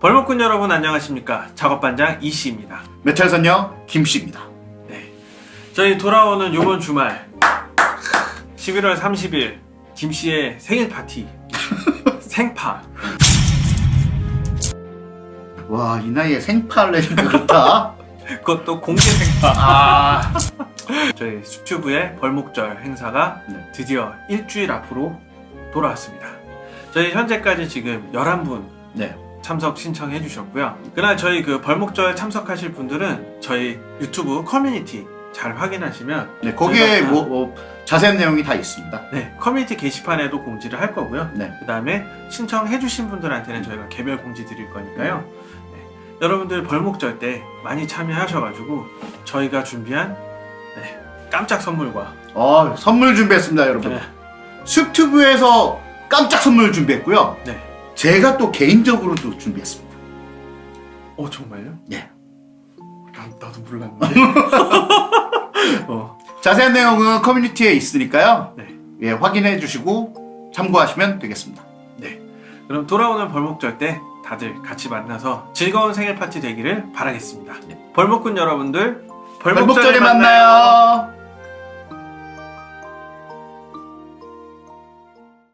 벌목꾼 여러분 안녕하십니까? 작업반장 이씨입니다. 메탈선녀 김씨입니다. 저희 돌아오는 요번 주말 11월 30일 김씨의 생일 파티. 생파. 와, 이 나이에 생파를 내니까 그렇다. 그것도 공개 생파. 아, 저희 수튜브의 벌목절 행사가 네. 드디어 일주일 앞으로 돌아왔습니다. 저희 현재까지 지금 11분. 네. 참석 신청해 주셨고요 그날 저희 그 벌목절 참석하실 분들은 저희 유튜브 커뮤니티 잘 확인하시면 네, 거기에 저희가 다- 뭐, 뭐 자세한 내용이 다 있습니다. 네, 커뮤니티 게시판에도 공지를 할 거고요. 네. 그 다음에 신청해 주신 분들한테는 저희가 개별 공지 드릴 거니까요. 네, 여러분들 벌목절 때 많이 참여하셔가지고 저희가 준비한 네, 깜짝 선물과 어, 선물 준비했습니다, 여러분. 네, 수튜브에서 깜짝 선물 준비했고요. 네. 제가 또 개인적으로 도 준비했습니다. 어 정말요? 네. 나, 나도 몰랐는데. 어, 자세한 내용은 커뮤니티에 있으니까요. 네, 예, 확인해 주시고 참고하시면 되겠습니다. 네. 그럼 돌아오는 벌목절 때 다들 같이 만나서 즐거운 생일 파티 되기를 바라겠습니다. 벌목꾼 여러분들 벌목절에, 벌목절에 만나요.